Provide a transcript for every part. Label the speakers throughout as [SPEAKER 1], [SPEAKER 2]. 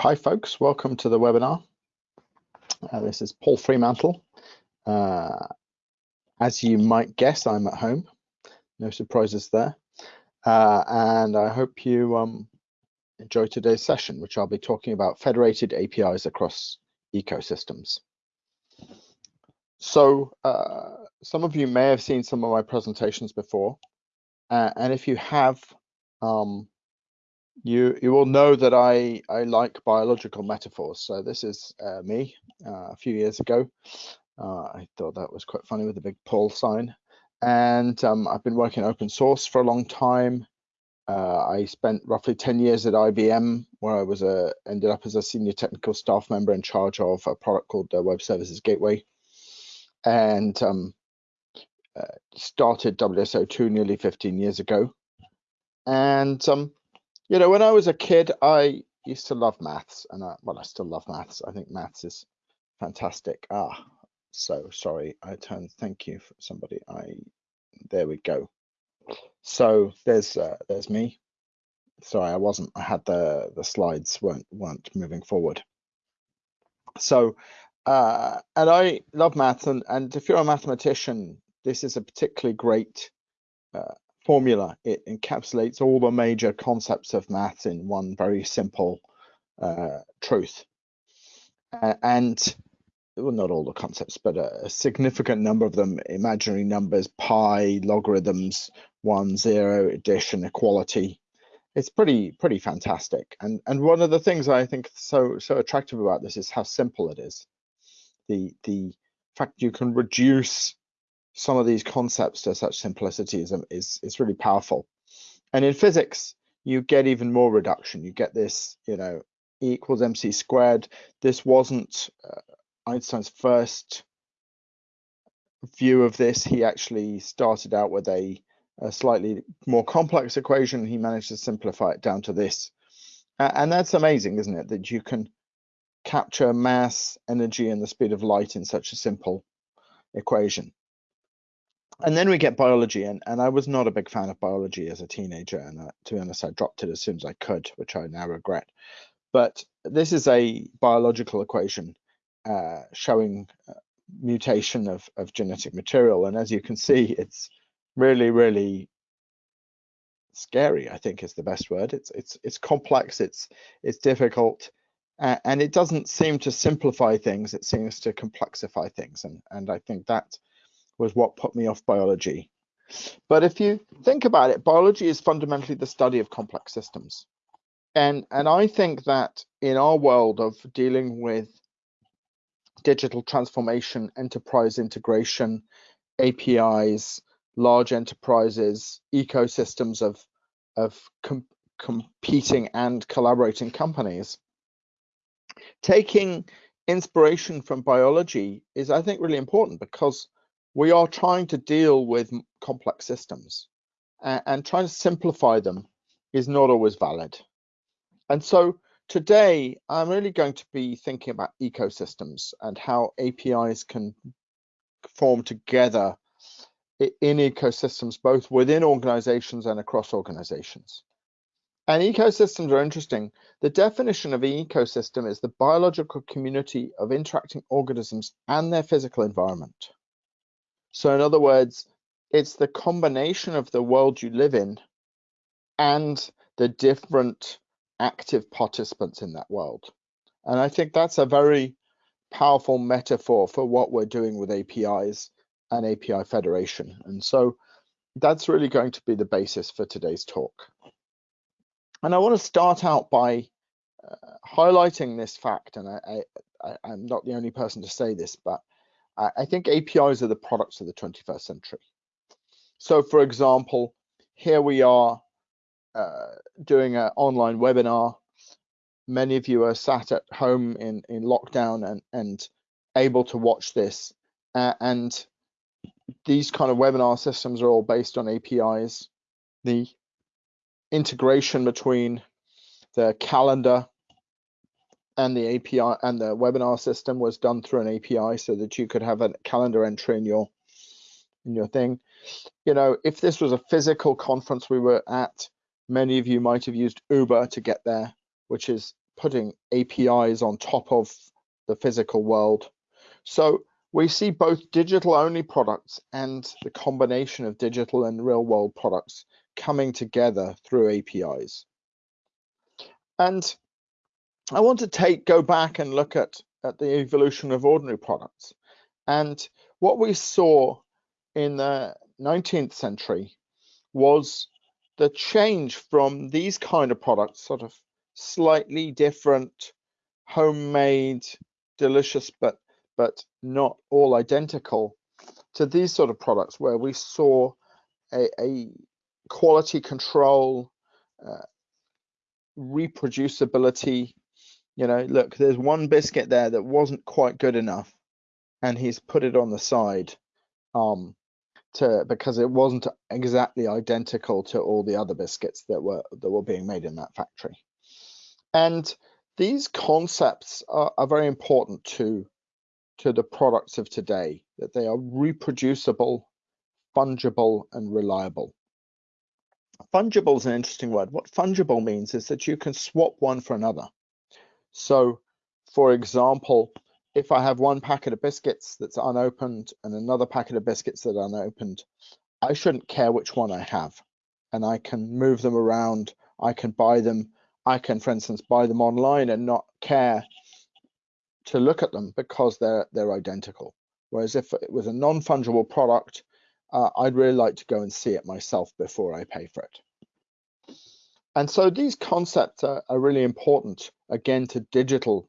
[SPEAKER 1] Hi folks, welcome to the webinar. Uh, this is Paul Fremantle. Uh, as you might guess, I'm at home. No surprises there. Uh, and I hope you um, enjoy today's session, which I'll be talking about federated APIs across ecosystems. So uh, some of you may have seen some of my presentations before. Uh, and if you have, um, you you will know that I I like biological metaphors. So this is uh, me uh, a few years ago. Uh, I thought that was quite funny with the big Paul sign. And um, I've been working open source for a long time. Uh, I spent roughly 10 years at IBM, where I was a ended up as a senior technical staff member in charge of a product called the Web Services Gateway, and um, uh, started WSO2 nearly 15 years ago. And um, you know, when I was a kid, I used to love maths, and I, well, I still love maths. I think maths is fantastic. Ah, so sorry, I turned. Thank you for somebody. I there we go. So there's uh, there's me. Sorry, I wasn't. I had the the slides weren't weren't moving forward. So, uh, and I love maths, and and if you're a mathematician, this is a particularly great uh, formula. It encapsulates all the major concepts of maths in one very simple uh, truth. Uh, and well, not all the concepts, but a, a, significant number of them, imaginary numbers, pi, logarithms, one, zero, addition, equality. It's pretty, pretty fantastic. And and one of the things I think so so attractive about this is how simple it is. The the fact you can reduce some of these concepts to such simplicity is, is, is really powerful. And in physics, you get even more reduction. You get this, you know, E equals mc squared. This wasn't uh, Einstein's first view of this. He actually started out with a, a, slightly more complex equation. He managed to simplify it down to this. Uh, and that's amazing, isn't it? That you can capture mass, energy, and the speed of light in such a simple equation and then we get biology and, and i was not a big fan of biology as a teenager and uh, to be honest i dropped it as soon as i could which i now regret. But this is a biological equation uh, showing uh, mutation of, of genetic material. And as you can see it's really really scary i think is the best word. It's it's it's complex it's it's difficult uh, and it doesn't seem to simplify things it seems to complexify things. And and i think that was what put me off biology. But if you think about it, biology is fundamentally the study of complex systems. And, and I think that in our world of dealing with digital transformation, enterprise integration, APIs, large enterprises, ecosystems of, of com competing and collaborating companies, taking inspiration from biology is, I think, really important because we are trying to deal with complex systems and, and trying to simplify them is not always valid. And so today I'm really going to be thinking about ecosystems and how APIs can form together in ecosystems, both within organizations and across organizations. And ecosystems are interesting. The definition of an ecosystem is the biological community of interacting organisms and their physical environment. So in other words, it's the combination of the world you live in and the different active participants in that world. And I think that's a very powerful metaphor for what we're doing with APIs and API federation. And so that's really going to be the basis for today's talk. And I want to start out by uh, highlighting this fact, and I, I, I'm not the only person to say this, but I think APIs are the products of the 21st century. So for example, here we are uh, doing an online webinar. Many of you are sat at home in, in lockdown and, and able to watch this. Uh, and these kind of webinar systems are all based on APIs. The integration between the calendar and the API and the webinar system was done through an API so that you could have a calendar entry in your in your thing. You know, if this was a physical conference we were at, many of you might have used Uber to get there, which is putting APIs on top of the physical world. So we see both digital only products and the combination of digital and real world products coming together through APIs. And I want to take go back and look at, at the evolution of ordinary products. And what we saw in the 19th century was the change from these kind of products, sort of slightly different, homemade, delicious, but but not all identical, to these sort of products where we saw a, a quality control, uh, reproducibility. You know, look, there's one biscuit there that wasn't quite good enough, and he's put it on the side. Um, to because it wasn't exactly identical to all the other biscuits that were that were being made in that factory. And these concepts are, are very important to to the products of today, that they are reproducible, fungible, and reliable. Fungible is an interesting word. What fungible means is that you can swap one for another. So, for example, if I have one packet of biscuits that's unopened and another packet of biscuits that are unopened, I shouldn't care which one I have. And I can move them around. I can buy them. I can, for instance, buy them online and not care to look at them because they're they're identical. Whereas if it was a non-fungible product, uh, I'd really like to go and see it myself before I pay for it. And so these concepts are, are really important, again, to digital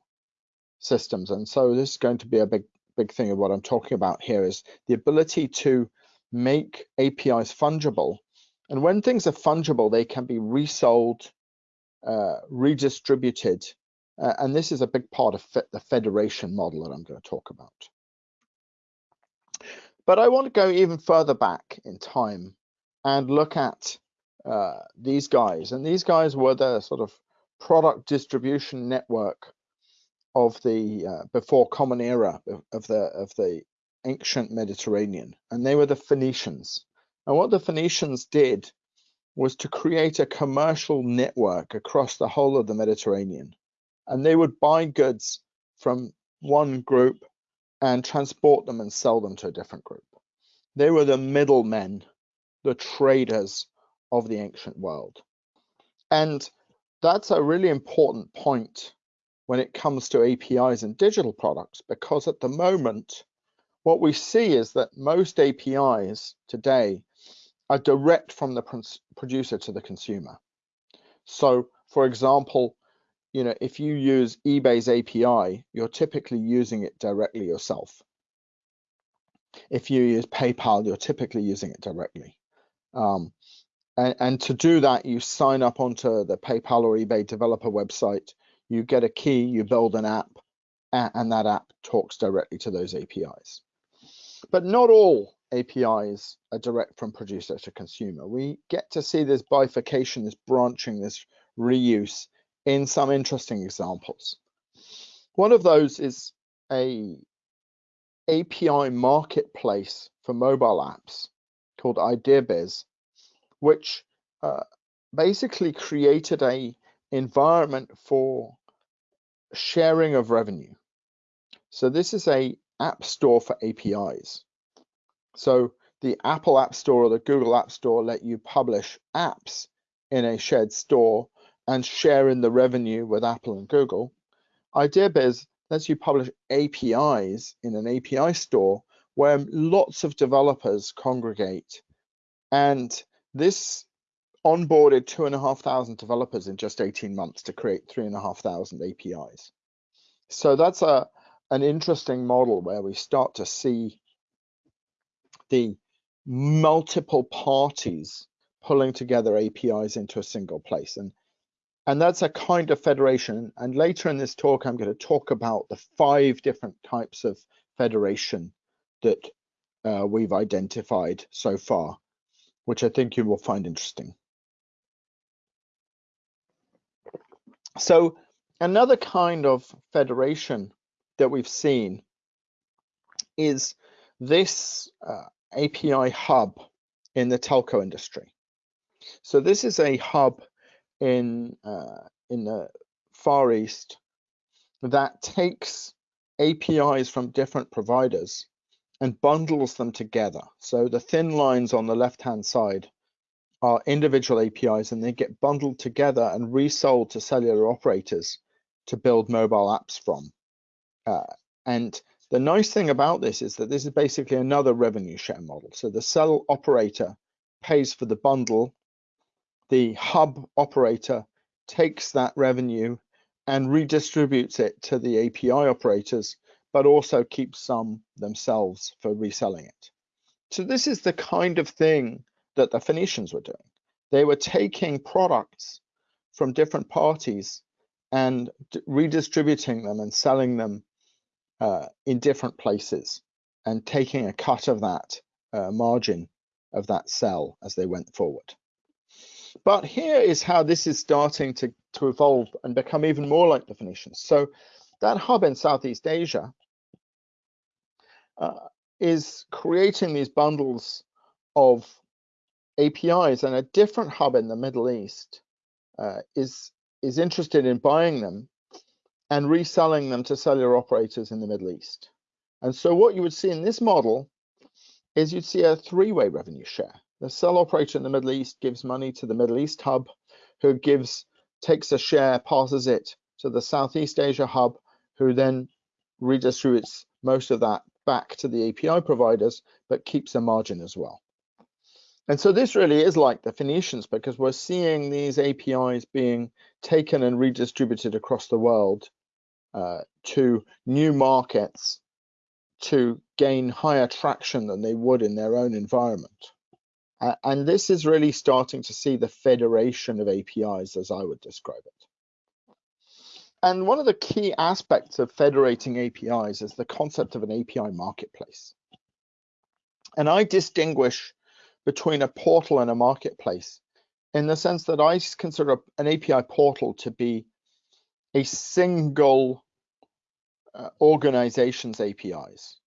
[SPEAKER 1] systems. And so this is going to be a big, big thing of what I'm talking about here is the ability to make APIs fungible. And when things are fungible, they can be resold, uh, redistributed. Uh, and this is a big part of the federation model that I'm going to talk about. But I want to go even further back in time and look at uh, these guys. And these guys were the sort of product distribution network of the uh, before common era of the of the ancient Mediterranean, and they were the Phoenicians. And what the Phoenicians did was to create a commercial network across the whole of the Mediterranean, and they would buy goods from one group and transport them and sell them to a different group. They were the middlemen, the traders of the ancient world. And that's a really important point when it comes to APIs and digital products, because at the moment, what we see is that most APIs today are direct from the producer to the consumer. So, for example, you know, if you use eBay's API, you're typically using it directly yourself. If you use PayPal, you're typically using it directly. Um, and, and to do that, you sign up onto the PayPal or eBay developer website you get a key, you build an app, and that app talks directly to those APIs. But not all APIs are direct from producer to consumer. We get to see this bifurcation, this branching, this reuse in some interesting examples. One of those is a API marketplace for mobile apps called IdeaBiz, which uh, basically created a environment for sharing of revenue. So this is a app store for APIs. So the Apple App Store or the Google App Store let you publish apps in a shared store and share in the revenue with Apple and Google. IdeaBiz lets you publish APIs in an API store where lots of developers congregate. And this onboarded two and a half thousand developers in just 18 months to create three and a half thousand APIs. So that's a an interesting model where we start to see the multiple parties pulling together APIs into a single place. And and that's a kind of federation. And later in this talk, I'm going to talk about the five different types of federation that uh, we've identified so far, which I think you will find interesting. So another kind of federation that we've seen is this uh, API hub in the telco industry. So this is a hub in uh, in the Far East that takes APIs from different providers and bundles them together. So the thin lines on the left-hand side are individual APIs and they get bundled together and resold to cellular operators to build mobile apps from. Uh, and the nice thing about this is that this is basically another revenue share model. So the cell operator pays for the bundle, the hub operator takes that revenue and redistributes it to the API operators, but also keep some themselves for reselling it. So this is the kind of thing that the Phoenicians were doing. They were taking products from different parties and redistributing them and selling them uh, in different places and taking a cut of that uh, margin of that sell as they went forward. But here is how this is starting to, to evolve and become even more like the Phoenicians. So that hub in Southeast Asia uh, is creating these bundles of APIs and a different hub in the Middle East uh, is is interested in buying them and reselling them to cellular operators in the Middle East. And so what you would see in this model is you'd see a three-way revenue share. The cell operator in the Middle East gives money to the Middle East hub, who gives takes a share, passes it to the Southeast Asia hub, who then redistributes most of that back to the API providers, but keeps a margin as well. And so this really is like the Phoenicians because we're seeing these APIs being taken and redistributed across the world uh, to new markets to gain higher traction than they would in their own environment. Uh, and this is really starting to see the federation of APIs as I would describe it. And one of the key aspects of federating APIs is the concept of an API marketplace. And I distinguish between a portal and a marketplace in the sense that I consider an API portal to be a single uh, organization's APIs.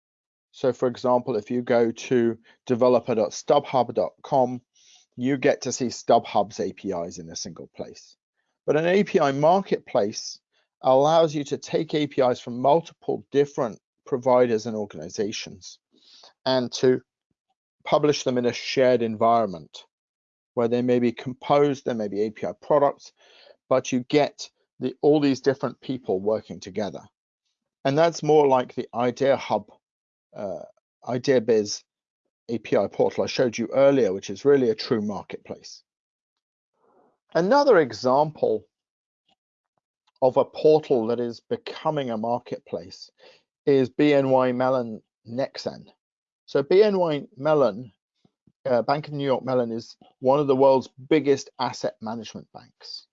[SPEAKER 1] So for example, if you go to developer.stubhub.com, you get to see StubHub's APIs in a single place. But an API marketplace allows you to take APIs from multiple different providers and organizations and to publish them in a shared environment where they may be composed, there may be API products, but you get the, all these different people working together. And that's more like the Idea Hub, uh, Idea Biz API portal I showed you earlier, which is really a true marketplace. Another example of a portal that is becoming a marketplace is BNY Mellon Nexen. So BNY Mellon, uh, Bank of New York Mellon is one of the world's biggest asset management banks.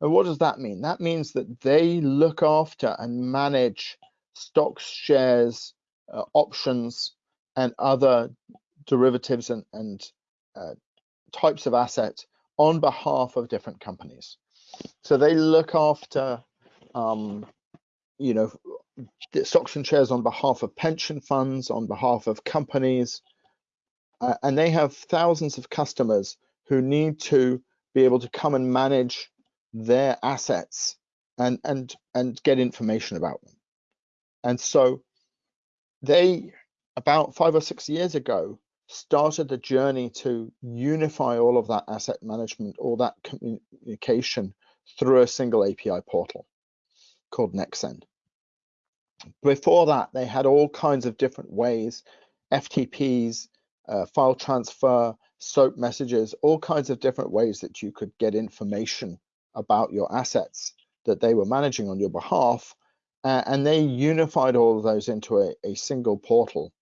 [SPEAKER 1] And what does that mean? That means that they look after and manage stocks, shares, uh, options, and other derivatives and, and uh, types of assets on behalf of different companies. So they look after, um, you know, stocks and shares on behalf of pension funds, on behalf of companies, uh, and they have thousands of customers who need to be able to come and manage their assets and and and get information about them. And so they about five or six years ago started the journey to unify all of that asset management, all that communication through a single API portal called Nexen. Before that, they had all kinds of different ways, FTPs, uh, file transfer, SOAP messages, all kinds of different ways that you could get information about your assets that they were managing on your behalf. Uh, and they unified all of those into a, a single portal.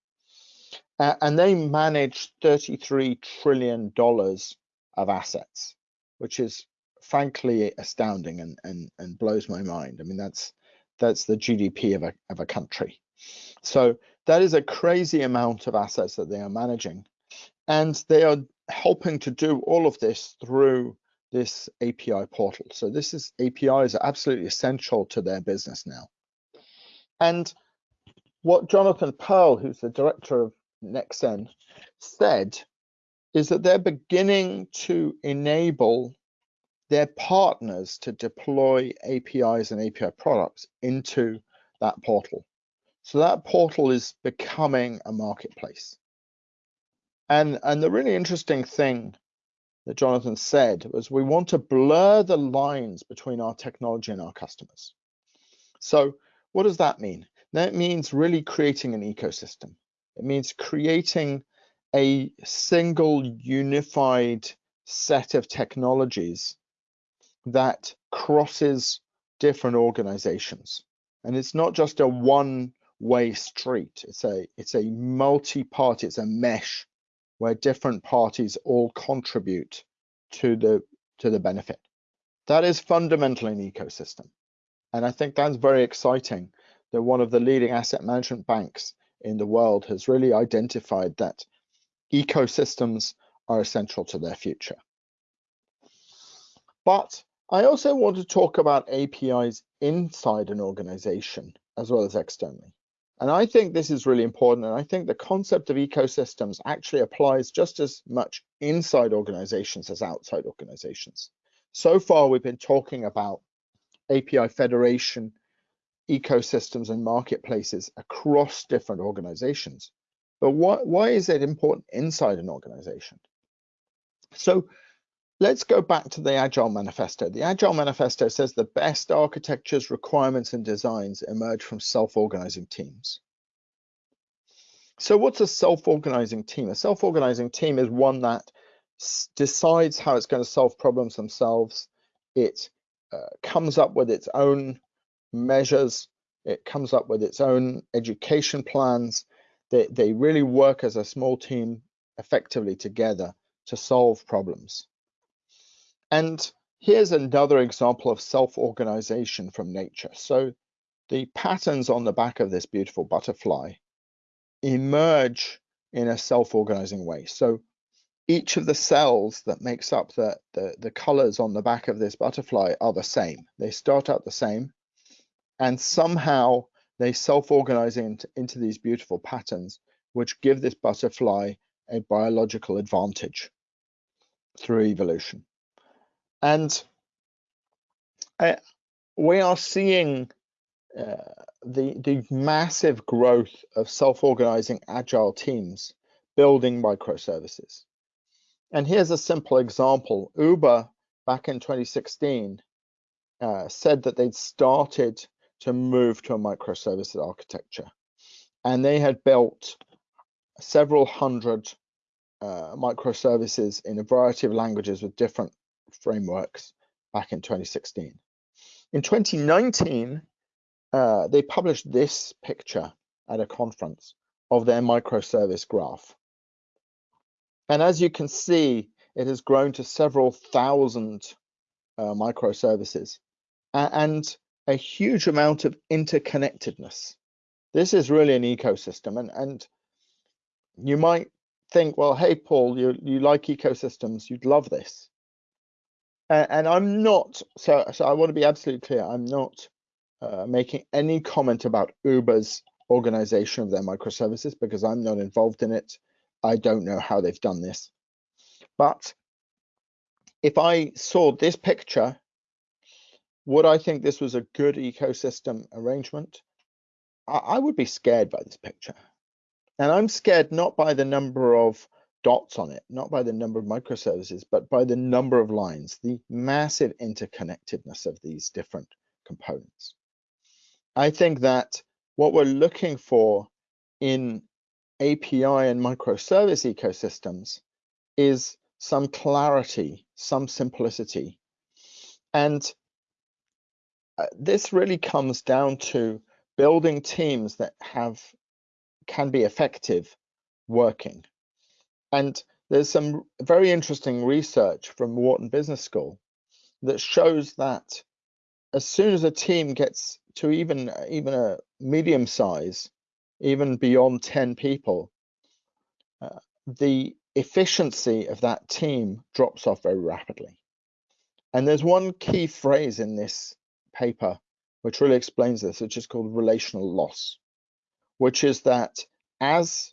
[SPEAKER 1] Uh, and they managed $33 trillion of assets, which is frankly astounding and, and, and blows my mind. I mean, that's that's the GDP of a, of a country. So that is a crazy amount of assets that they are managing. And they are helping to do all of this through this API portal. So this is APIs are absolutely essential to their business now. And what Jonathan Pearl, who's the director of Nexen, said is that they're beginning to enable their partners to deploy APIs and API products into that portal. So that portal is becoming a marketplace. And, and the really interesting thing that Jonathan said was we want to blur the lines between our technology and our customers. So what does that mean? That means really creating an ecosystem. It means creating a single unified set of technologies that crosses different organizations. And it's not just a one way street. It's a it's a multi-party, it's a mesh where different parties all contribute to the to the benefit. That is fundamentally an ecosystem. And I think that's very exciting that one of the leading asset management banks in the world has really identified that ecosystems are essential to their future. But I also want to talk about APIs inside an organization as well as externally. And I think this is really important. And I think the concept of ecosystems actually applies just as much inside organizations as outside organizations. So far, we've been talking about API federation, ecosystems, and marketplaces across different organizations. But why, why is it important inside an organization? So let's go back to the Agile Manifesto. The Agile Manifesto says the best architectures, requirements, and designs emerge from self-organizing teams. So what's a self-organizing team? A self-organizing team is one that decides how it's going to solve problems themselves. It uh, comes up with its own measures. It comes up with its own education plans. They, they really work as a small team effectively together to solve problems. And here's another example of self-organization from nature. So the patterns on the back of this beautiful butterfly emerge in a self-organizing way. So each of the cells that makes up the, the, the colors on the back of this butterfly are the same. They start out the same and somehow they self-organize into, into these beautiful patterns, which give this butterfly a biological advantage through evolution. And we are seeing uh, the, the massive growth of self-organizing agile teams building microservices. And here's a simple example. Uber back in 2016 uh, said that they'd started to move to a microservices architecture. And they had built several hundred uh, microservices in a variety of languages with different frameworks back in 2016. In 2019, uh, they published this picture at a conference of their microservice graph. And as you can see, it has grown to several thousand uh, microservices and a huge amount of interconnectedness. This is really an ecosystem. And, and you might think, well, hey, Paul, you, you like ecosystems, you'd love this and I'm not so so I want to be absolutely clear I'm not uh, making any comment about Uber's organization of their microservices because I'm not involved in it. I don't know how they've done this. But if I saw this picture would I think this was a good ecosystem arrangement? I, I would be scared by this picture. And I'm scared not by the number of dots on it, not by the number of microservices, but by the number of lines, the massive interconnectedness of these different components. I think that what we're looking for in API and microservice ecosystems is some clarity, some simplicity. And uh, this really comes down to building teams that have can be effective working and there's some very interesting research from Wharton Business School that shows that as soon as a team gets to even even a medium size, even beyond 10 people, uh, the efficiency of that team drops off very rapidly. And there's one key phrase in this paper which really explains this, which is called relational loss, which is that as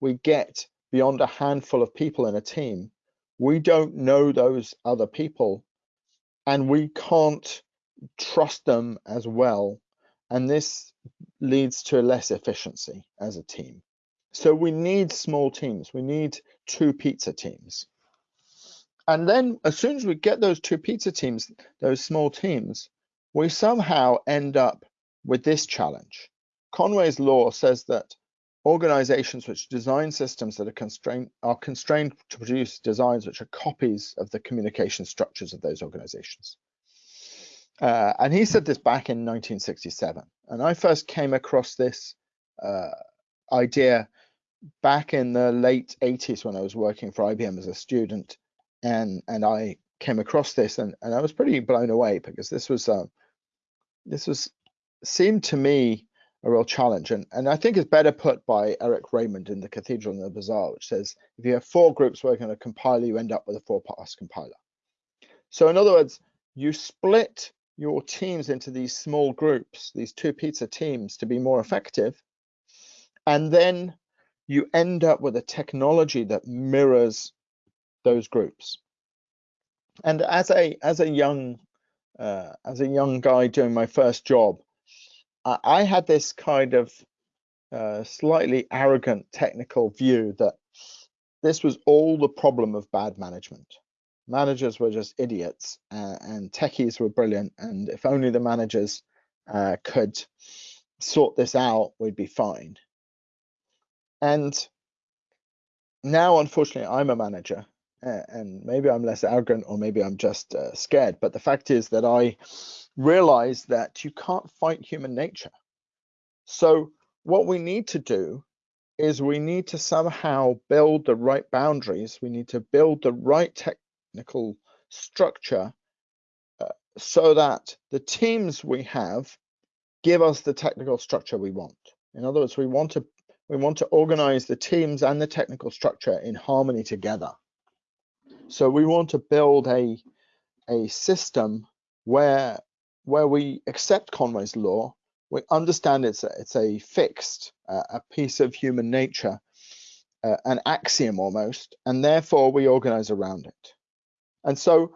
[SPEAKER 1] we get beyond a handful of people in a team, we don't know those other people and we can't trust them as well. And this leads to less efficiency as a team. So we need small teams. We need two pizza teams. And then as soon as we get those two pizza teams, those small teams, we somehow end up with this challenge. Conway's law says that organizations which design systems that are constrained are constrained to produce designs which are copies of the communication structures of those organizations. Uh, and he said this back in 1967. And I first came across this uh, idea back in the late 80s when I was working for IBM as a student, and and I came across this and, and I was pretty blown away because this was uh, this was seemed to me a real challenge and and I think it's better put by Eric Raymond in the Cathedral and the Bazaar, which says if you have four groups working on a compiler, you end up with a four-pass compiler. So in other words, you split your teams into these small groups, these two pizza teams, to be more effective, and then you end up with a technology that mirrors those groups. And as a as a young uh, as a young guy doing my first job, I, had this kind of uh, slightly arrogant technical view that this was all the problem of bad management. Managers were just idiots, uh, and techies were brilliant. And if only the managers uh, could sort this out, we'd be fine. And now, unfortunately, I'm a manager, and maybe I'm less arrogant, or maybe I'm just uh, scared. But the fact is that I realize that you can't fight human nature. So, what we need to do is we need to somehow build the right boundaries. We need to build the right technical structure uh, so that the teams we have give us the technical structure we want. In other words, we want to we want to organize the teams and the technical structure in harmony together. So we want to build a, a system where, where we accept Conway's law, we understand it's a, it's a fixed, uh, a piece of human nature, uh, an axiom almost, and therefore we organize around it. And so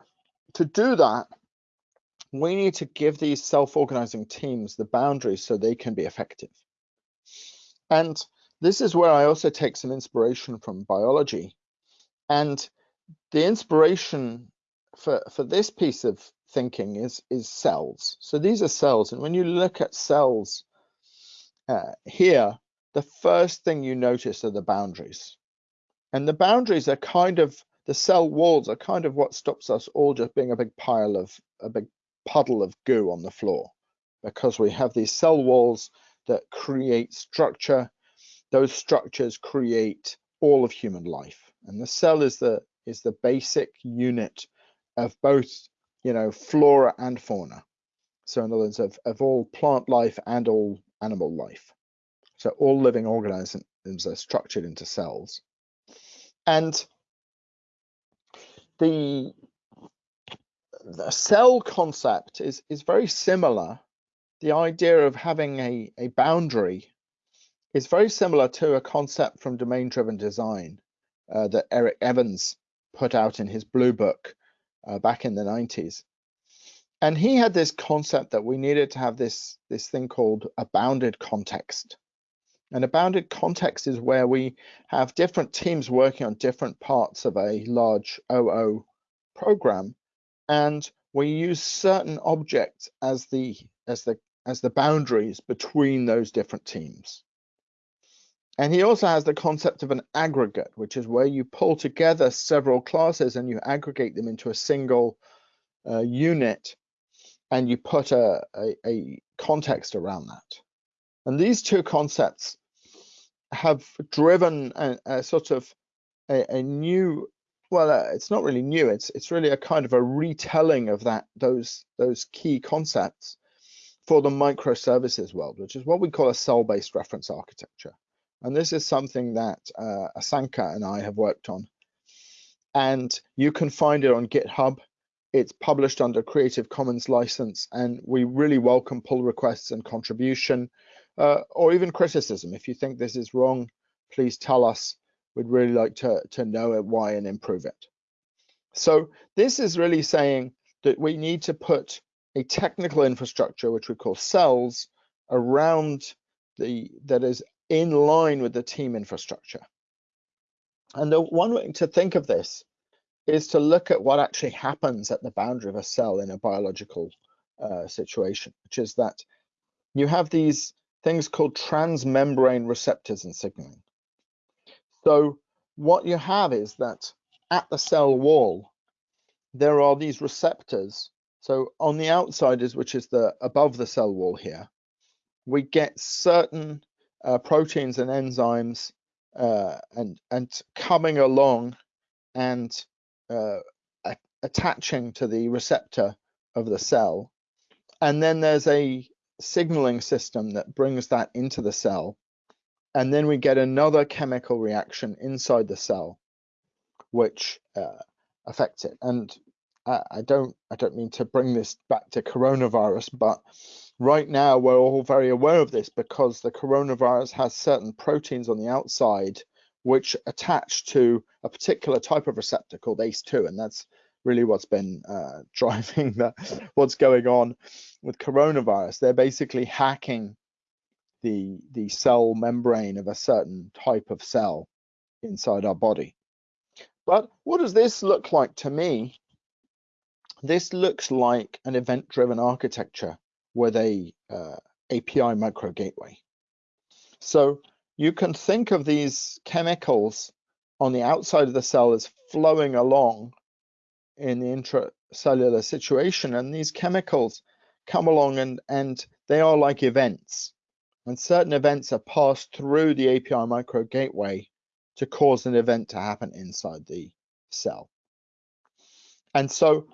[SPEAKER 1] to do that, we need to give these self-organizing teams the boundaries so they can be effective. And this is where I also take some inspiration from biology. And the inspiration for, for this piece of thinking is, is cells. So these are cells. And when you look at cells uh, here, the first thing you notice are the boundaries. And the boundaries are kind of, the cell walls are kind of what stops us all just being a big pile of, a big puddle of goo on the floor. Because we have these cell walls that create structure those structures create all of human life. And the cell is the is the basic unit of both, you know, flora and fauna. So in other words, of, of all plant life and all animal life. So all living organisms are structured into cells. And the the cell concept is is very similar. The idea of having a, a boundary is very similar to a concept from domain driven design uh, that Eric Evans put out in his blue book uh, back in the 90s. And he had this concept that we needed to have this, this thing called a bounded context. And a bounded context is where we have different teams working on different parts of a large OO program, and we use certain objects as the as the as the boundaries between those different teams. And he also has the concept of an aggregate, which is where you pull together several classes and you aggregate them into a single uh, unit and you put a, a, a, context around that. And these two concepts have driven a, a sort of a, new, well, uh, it's not really new. It's it's really a kind of a retelling of that those those key concepts for the microservices world, which is what we call a cell-based reference architecture. And this is something that uh, Asanka and I have worked on. And you can find it on GitHub. It's published under Creative Commons license, and we really welcome pull requests and contribution, uh, or even criticism. If you think this is wrong, please tell us. We'd really like to, to know it, why and improve it. So this is really saying that we need to put a technical infrastructure, which we call cells, around the that is in line with the team infrastructure. And the one way to think of this is to look at what actually happens at the boundary of a cell in a biological uh, situation, which is that you have these things called transmembrane receptors and signaling. So what you have is that at the cell wall, there are these receptors. So on the outside is, which is the above the cell wall here, we get certain uh, proteins and enzymes uh, and and coming along and uh, attaching to the receptor of the cell. And then there's a signaling system that brings that into the cell. And then we get another chemical reaction inside the cell, which uh, affects it. And I, don't I don't mean to bring this back to coronavirus, but right now we're all very aware of this because the coronavirus has certain proteins on the outside which attach to a particular type of receptor called ACE2, and that's really what's been uh, driving the, what's going on with coronavirus. They're basically hacking the the cell membrane of a certain type of cell inside our body. But what does this look like to me? This looks like an event-driven architecture with a uh, API micro gateway. So you can think of these chemicals on the outside of the cell as flowing along in the intracellular situation. And these chemicals come along and, and they are like events. And certain events are passed through the API micro gateway to cause an event to happen inside the cell. And so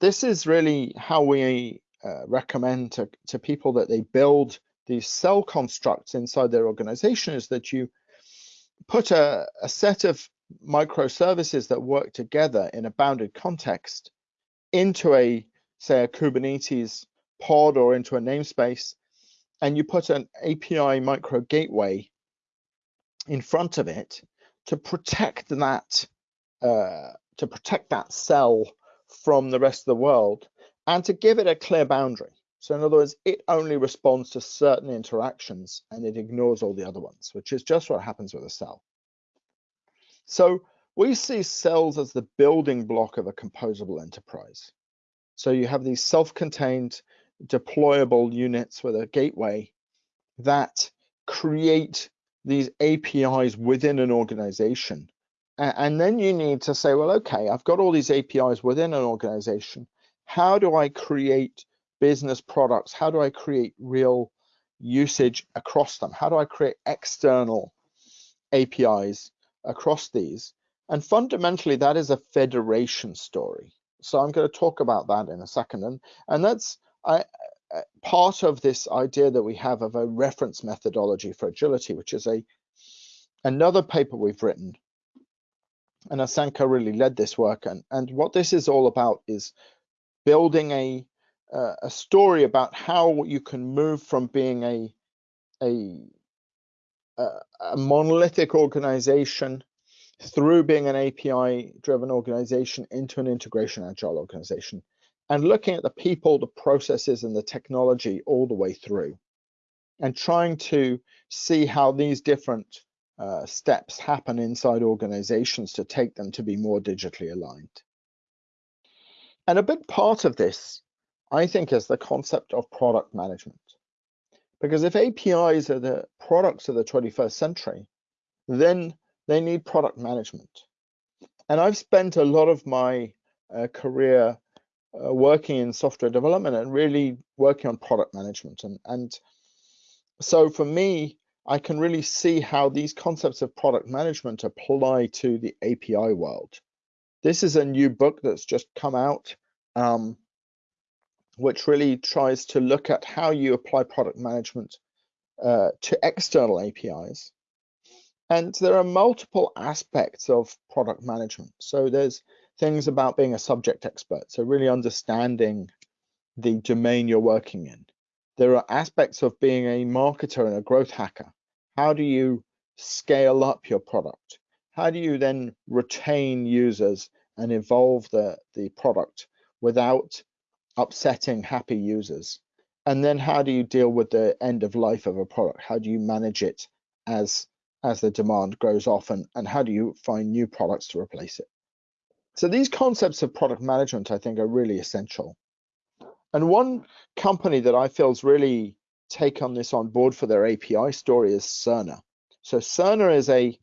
[SPEAKER 1] this is really how we uh, recommend to, to people that they build these cell constructs inside their organization is that you put a, a set of microservices that work together in a bounded context into a, say, a Kubernetes pod or into a namespace, and you put an API micro gateway in front of it to protect that uh, to protect that cell from the rest of the world and to give it a clear boundary. So in other words, it only responds to certain interactions and it ignores all the other ones, which is just what happens with a cell. So we see cells as the building block of a composable enterprise. So you have these self-contained deployable units with a gateway that create these APIs within an organization. And then you need to say, well, okay, I've got all these APIs within an organization. How do I create business products? How do I create real usage across them? How do I create external APIs across these? And fundamentally, that is a federation story. So I'm going to talk about that in a second. And, and that's I, uh, part of this idea that we have of a reference methodology for agility, which is a another paper we've written. And Asanka really led this work. And, and what this is all about is building a uh, a story about how you can move from being a a, a monolithic organization through being an API driven organization into an integration agile organization and looking at the people, the processes, and the technology all the way through and trying to see how these different uh, steps happen inside organizations to take them to be more digitally aligned. And a big part of this I think is the concept of product management. Because if APIs are the products of the 21st century, then they need product management. And I've spent a lot of my uh, career uh, working in software development and really working on product management. And, and so for me, I can really see how these concepts of product management apply to the API world. This is a new book that's just come out. Um, which really tries to look at how you apply product management uh, to external APIs. And there are multiple aspects of product management. So there's things about being a subject expert, so really understanding the domain you're working in. There are aspects of being a marketer and a growth hacker. How do you scale up your product? How do you then retain users and evolve the, the product without upsetting happy users? And then how do you deal with the end of life of a product? How do you manage it as as the demand grows off and, and how do you find new products to replace it? So these concepts of product management, I think, are really essential. And one company that I feel is really taken this on board for their API story is Cerner. So Cerner is a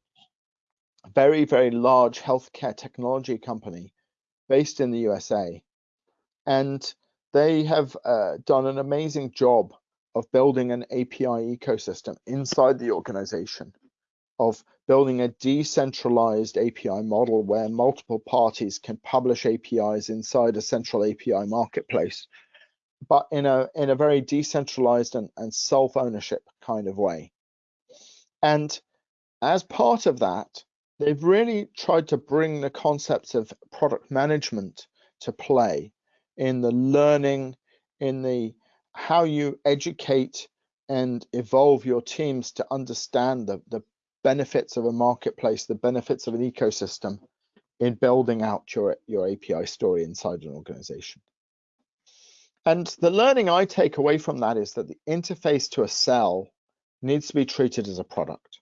[SPEAKER 1] very, very large healthcare technology company based in the USA. And they have uh, done an amazing job of building an API ecosystem inside the organization, of building a decentralized API model where multiple parties can publish APIs inside a central API marketplace, but in a in a very decentralized and, and self-ownership kind of way. And as part of that, they've really tried to bring the concepts of product management to play in the learning, in the how you educate and evolve your teams to understand the, the benefits of a marketplace, the benefits of an ecosystem in building out your, your API story inside an organization. And the learning I take away from that is that the interface to a cell needs to be treated as a product.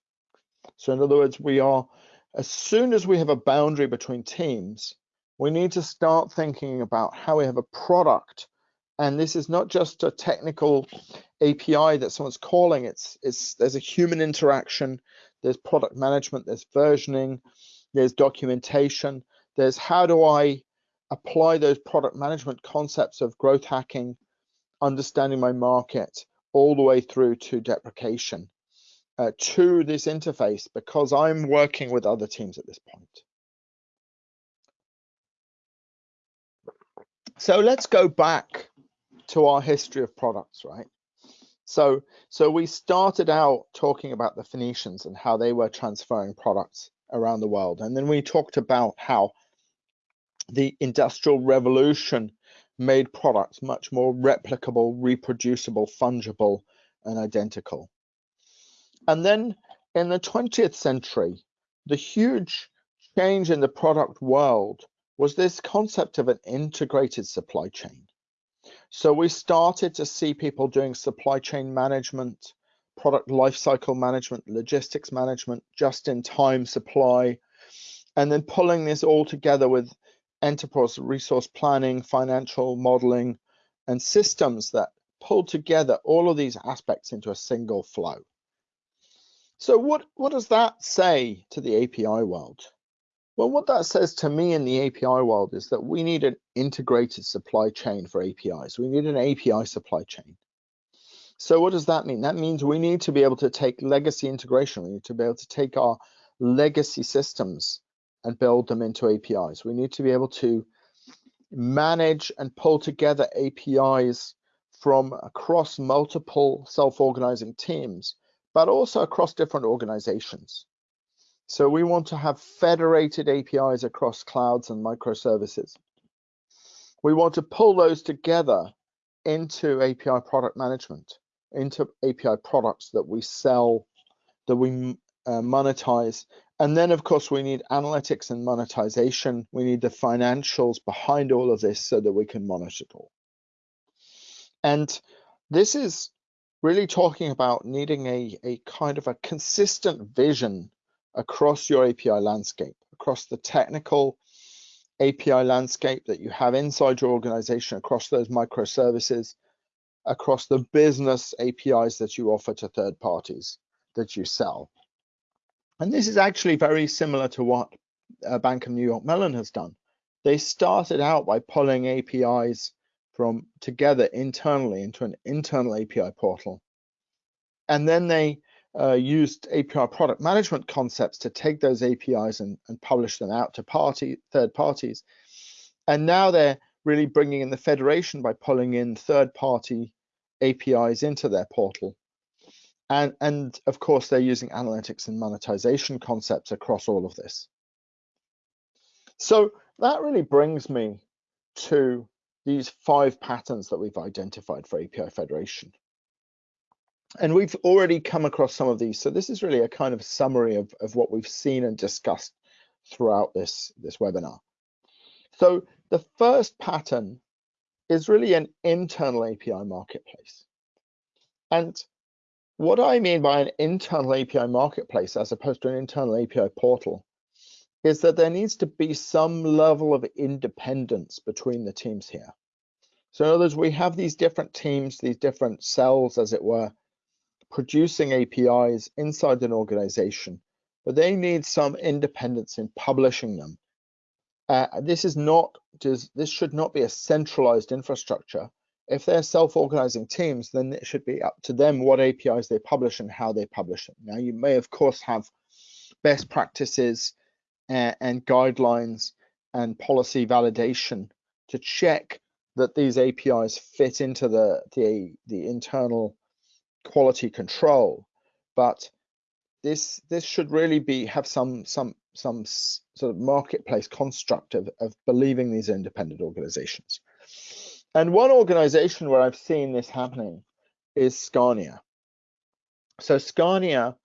[SPEAKER 1] So in other words, we are, as soon as we have a boundary between teams, we need to start thinking about how we have a product. And this is not just a technical API that someone's calling, it's, it's there's a human interaction, there's product management, there's versioning, there's documentation, there's how do I apply those product management concepts of growth hacking, understanding my market, all the way through to deprecation uh, to this interface because I'm working with other teams at this point. So let's go back to our history of products, right? So, so we started out talking about the Phoenicians and how they were transferring products around the world. And then we talked about how the Industrial Revolution made products much more replicable, reproducible, fungible, and identical. And then in the 20th century, the huge change in the product world was this concept of an integrated supply chain. So we started to see people doing supply chain management, product lifecycle management, logistics management, just in time supply, and then pulling this all together with enterprise resource planning, financial modeling, and systems that pull together all of these aspects into a single flow. So what, what does that say to the API world? Well, what that says to me in the API world is that we need an integrated supply chain for APIs. We need an API supply chain. So what does that mean? That means we need to be able to take legacy integration. We need to be able to take our legacy systems and build them into APIs. We need to be able to manage and pull together APIs from across multiple self-organizing teams, but also across different organizations. So we want to have federated APIs across clouds and microservices. We want to pull those together into API product management, into API products that we sell, that we uh, monetize. And then, of course, we need analytics and monetization. We need the financials behind all of this so that we can monitor it all. And this is really talking about needing a, a kind of a consistent vision across your API landscape, across the technical API landscape that you have inside your organization, across those microservices, across the business APIs that you offer to third parties that you sell. And this is actually very similar to what uh, Bank of New York Mellon has done. They started out by pulling APIs from together internally into an internal API portal. And then they uh, used API product management concepts to take those APIs and, and publish them out to party third parties. And now they're really bringing in the federation by pulling in third party APIs into their portal. And, and of course, they're using analytics and monetization concepts across all of this. So that really brings me to these five patterns that we've identified for API federation and we've already come across some of these. So this is really a kind of summary of, of what we've seen and discussed throughout this, this webinar. So the first pattern is really an internal API marketplace. And what I mean by an internal API marketplace as opposed to an internal API portal is that there needs to be some level of independence between the teams here. So in other words, we have these different teams, these different cells, as it were, producing APIs inside an organization, but they need some independence in publishing them. Uh, this is not this should not be a centralized infrastructure. If they're self-organizing teams, then it should be up to them what APIs they publish and how they publish them. Now, you may of course have best practices and, and guidelines and policy validation to check that these APIs fit into the, the, the internal quality control. But this this should really be have some some some sort of marketplace construct of, of believing these independent organizations. And one organization where I've seen this happening is Scania. So Scania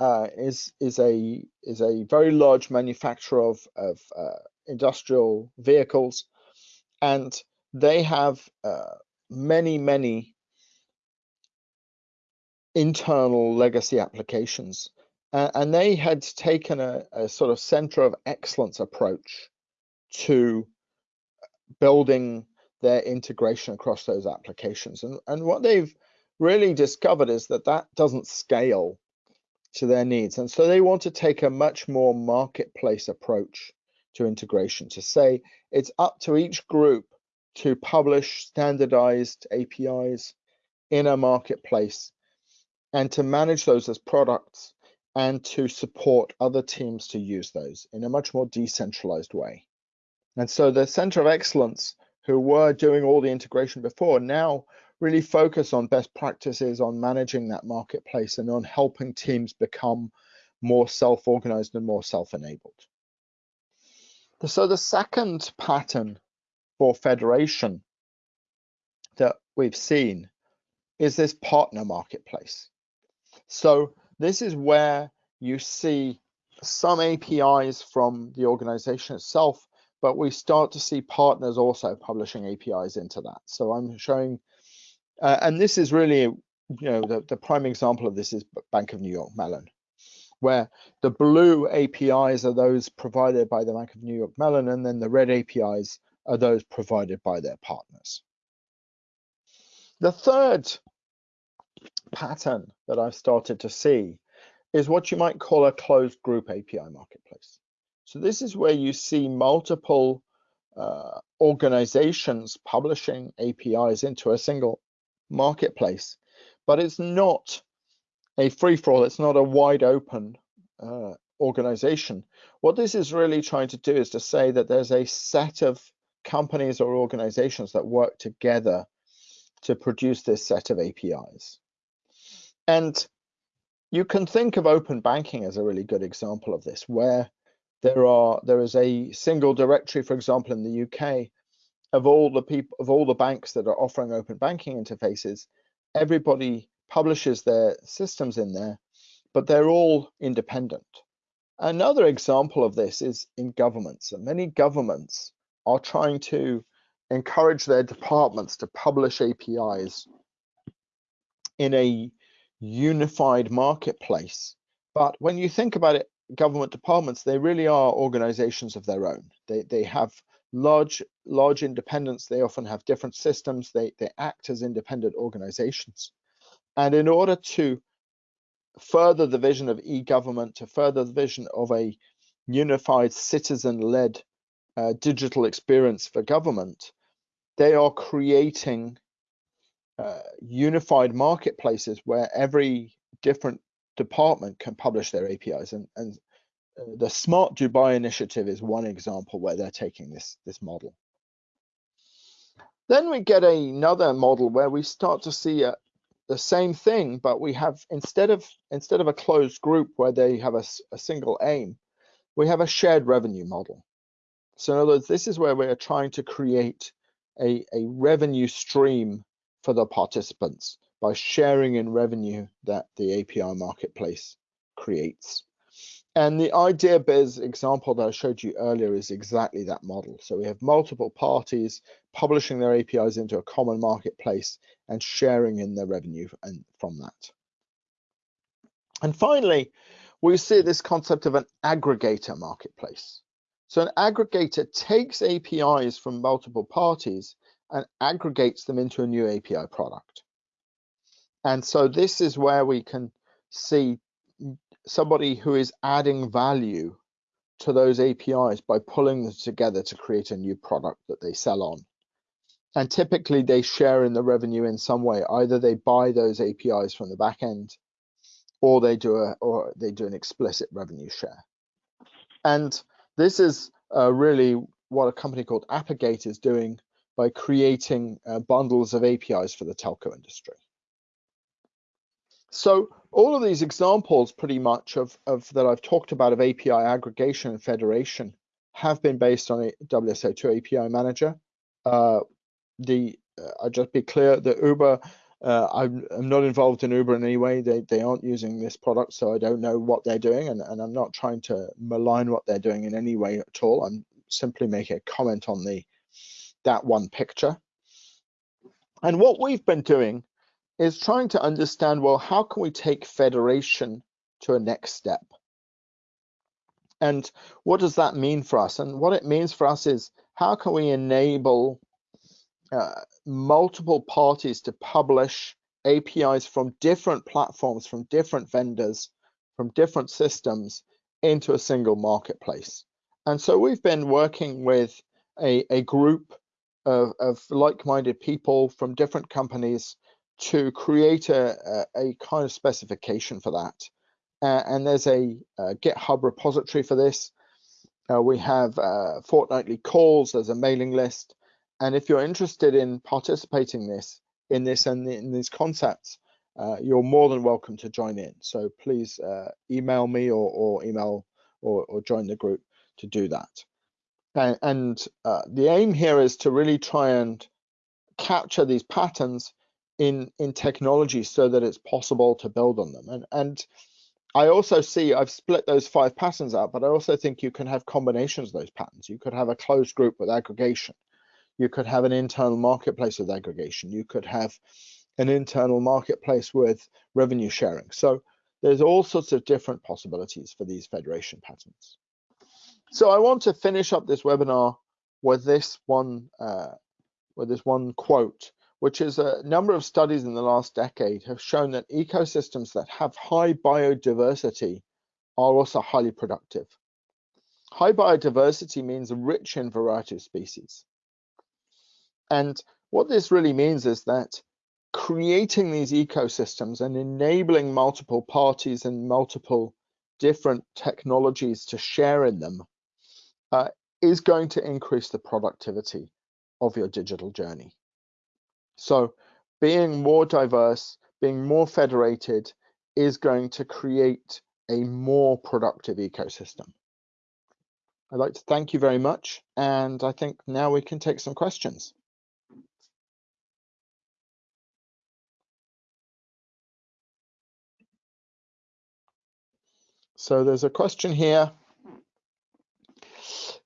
[SPEAKER 1] uh, is is a is a very large manufacturer of of uh, industrial vehicles, and they have uh, many many internal legacy applications, and they had taken a, a sort of center of excellence approach to building their integration across those applications. And, and what they've really discovered is that that doesn't scale to their needs. And so they want to take a much more marketplace approach to integration to say it's up to each group to publish standardized APIs in a marketplace and to manage those as products and to support other teams to use those in a much more decentralized way. And so the Center of Excellence, who were doing all the integration before, now really focus on best practices on managing that marketplace and on helping teams become more self-organized and more self-enabled. So the second pattern for federation that we've seen is this partner marketplace. So this is where you see some APIs from the organization itself, but we start to see partners also publishing APIs into that. So I'm showing uh, and this is really, you know, the, the prime example of this is Bank of New York Mellon, where the blue APIs are those provided by the Bank of New York Mellon, and then the red APIs are those provided by their partners. The third pattern that I've started to see is what you might call a closed group API marketplace. So this is where you see multiple uh, organizations publishing APIs into a single marketplace, but it's not a free for all. It's not a wide open uh, organization. What this is really trying to do is to say that there's a set of companies or organizations that work together to produce this set of APIs. And you can think of open banking as a really good example of this, where there are there is a single directory, for example, in the UK, of all the people of all the banks that are offering open banking interfaces, everybody publishes their systems in there, but they're all independent. Another example of this is in governments. And many governments are trying to encourage their departments to publish APIs in a unified marketplace. But when you think about it, government departments, they really are organizations of their own. They, they have large large independence. they often have different systems they they act as independent organizations and in order to further the vision of e-government to further the vision of a unified citizen-led uh, digital experience for government they are creating uh, unified marketplaces where every different department can publish their apis and, and uh, the Smart Dubai initiative is one example where they're taking this, this model. Then we get another model where we start to see a, the same thing, but we have instead of instead of a closed group where they have a, a single aim, we have a shared revenue model. So in other words, this is where we are trying to create a, a revenue stream for the participants by sharing in revenue that the API marketplace creates. And the IdeaBiz example that I showed you earlier is exactly that model. So we have multiple parties publishing their APIs into a common marketplace and sharing in the revenue and from that. And finally, we see this concept of an aggregator marketplace. So an aggregator takes APIs from multiple parties and aggregates them into a new API product. And so this is where we can see somebody who is adding value to those APIs by pulling them together to create a new product that they sell on. And typically they share in the revenue in some way. Either they buy those APIs from the back end or they do a or they do an explicit revenue share. And this is uh, really what a company called Apigate is doing by creating uh, bundles of APIs for the telco industry. So all of these examples pretty much of, of that I've talked about of API aggregation and federation have been based on a WSO2 API manager. Uh, the uh, I'll just be clear, the Uber, uh, I'm, I'm, not involved in Uber in any way. They, they aren't using this product, so I don't know what they're doing, and, and I'm not trying to malign what they're doing in any way at all. I'm simply making a comment on the that one picture. And what we've been doing is trying to understand, well, how can we take federation to a next step? And what does that mean for us? And what it means for us is how can we enable uh, multiple parties to publish APIs from different platforms, from different vendors, from different systems into a single marketplace. And so we've been working with a, a group of, of like-minded people from different companies to create a, a, kind of specification for that. Uh, and there's a, a, GitHub repository for this. Uh, we have uh, fortnightly calls, there's a mailing list. And if you're interested in participating this in this and in these concepts, uh, you're more than welcome to join in. So please uh, email me or, or email or, or, join the group to do that. And, and uh, the aim here is to really try and capture these patterns in in technology so that it's possible to build on them and and I also see I've split those five patterns out, but I also think you can have combinations of those patterns. You could have a closed group with aggregation. You could have an internal marketplace with aggregation. You could have an internal marketplace with revenue sharing. So there's all sorts of different possibilities for these federation patterns. So I want to finish up this webinar with this one uh, with this one quote which is a number of studies in the last decade have shown that ecosystems that have high biodiversity are also highly productive. High biodiversity means rich in variety of species. And what this really means is that creating these ecosystems and enabling multiple parties and multiple different technologies to share in them uh, is going to increase the productivity of your digital journey. So being more diverse, being more federated is going to create a more productive ecosystem. I'd like to thank you very much. And I think now we can take some questions. So there's a question here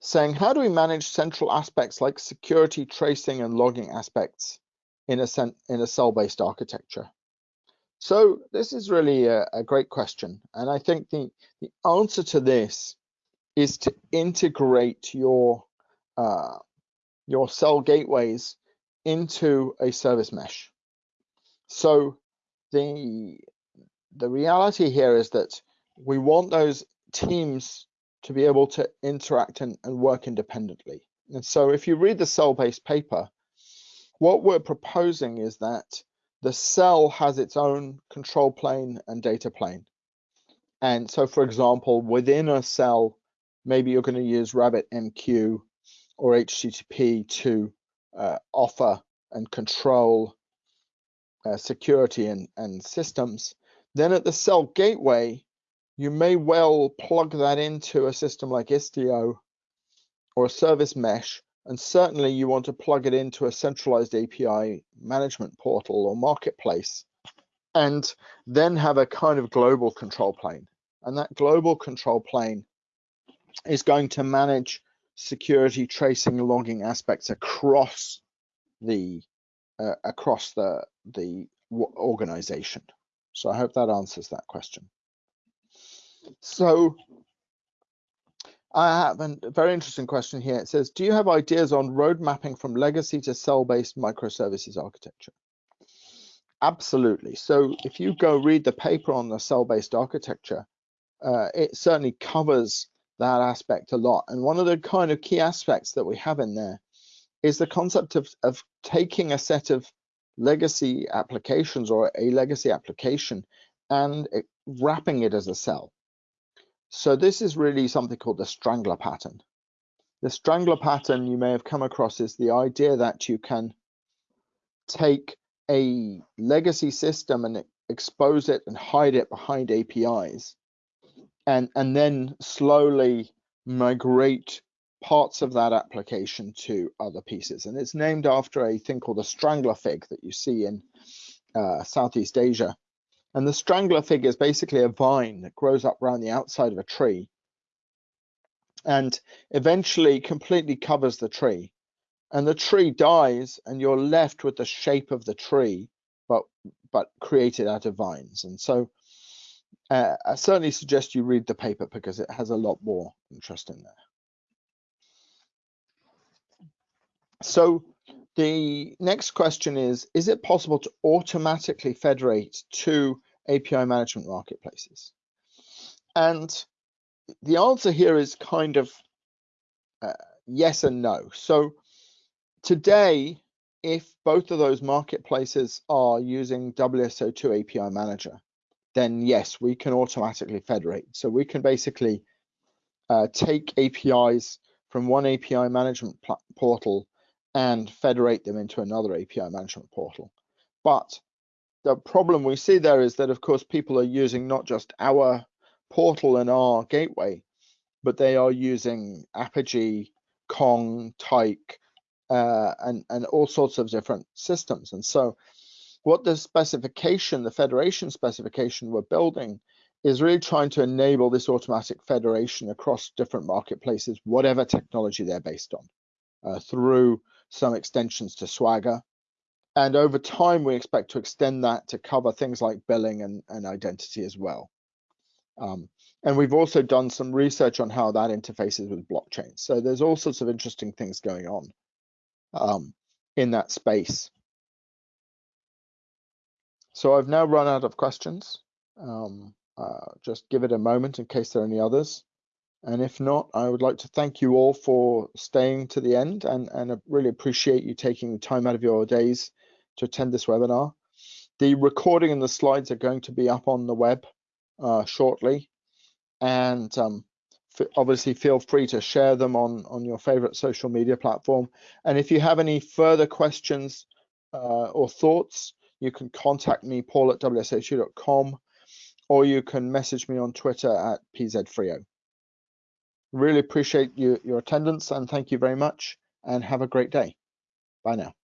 [SPEAKER 1] saying, how do we manage central aspects like security, tracing, and logging aspects in a, in a cell-based architecture? So this is really a, a, great question. And I think the, the answer to this is to integrate your, uh, your cell gateways into a service mesh. So the, the reality here is that we want those teams to be able to interact and, and work independently. And so if you read the cell-based paper, what we're proposing is that the cell has its own control plane and data plane. And so, for example, within a cell, maybe you're going to use RabbitMQ or HTTP to uh, offer and control uh, security and, and systems. Then at the cell gateway, you may well plug that into a system like Istio or a service mesh and certainly you want to plug it into a centralized API management portal or marketplace and then have a kind of global control plane. And that global control plane is going to manage security tracing logging aspects across the uh, across the the organization. So I hope that answers that question. So I have a very interesting question here. It says, do you have ideas on road mapping from legacy to cell-based microservices architecture? Absolutely. So if you go read the paper on the cell-based architecture, uh, it certainly covers that aspect a lot. And one of the kind of key aspects that we have in there is the concept of, of taking a set of legacy applications or a legacy application and it, wrapping it as a cell. So this is really something called the strangler pattern. The strangler pattern you may have come across is the idea that you can take a legacy system and expose it and hide it behind APIs and, and then slowly migrate parts of that application to other pieces. And it's named after a thing called the strangler fig that you see in uh, Southeast Asia. And the strangler fig is basically a vine that grows up around the outside of a tree and eventually completely covers the tree. And the tree dies and you're left with the shape of the tree, but but created out of vines. And so uh, I certainly suggest you read the paper because it has a lot more interest in there. So the next question is, is it possible to automatically federate two API management marketplaces? And the answer here is kind of uh, yes and no. So today, if both of those marketplaces are using WSO2 API Manager, then yes, we can automatically federate. So we can basically uh, take APIs from one API management portal and federate them into another API management portal. But the problem we see there is that, of course, people are using not just our portal and our gateway, but they are using Apigee, Kong, Tyk, uh, and, and all sorts of different systems. And so what the specification, the federation specification we're building is really trying to enable this automatic federation across different marketplaces, whatever technology they're based on, uh, through some extensions to Swagger. And over time, we expect to extend that to cover things like billing and, and identity as well. Um, and we've also done some research on how that interfaces with blockchain. So there's all sorts of interesting things going on um, in that space. So I've now run out of questions. Um, uh, just give it a moment in case there are any others. And if not, I would like to thank you all for staying to the end and, and I really appreciate you taking the time out of your days to attend this webinar. The recording and the slides are going to be up on the web uh, shortly. And um, obviously feel free to share them on, on your favorite social media platform. And if you have any further questions uh, or thoughts, you can contact me, paul at wso2.com, or you can message me on Twitter at pzfreo. Really appreciate you, your attendance and thank you very much and have a great day. Bye now.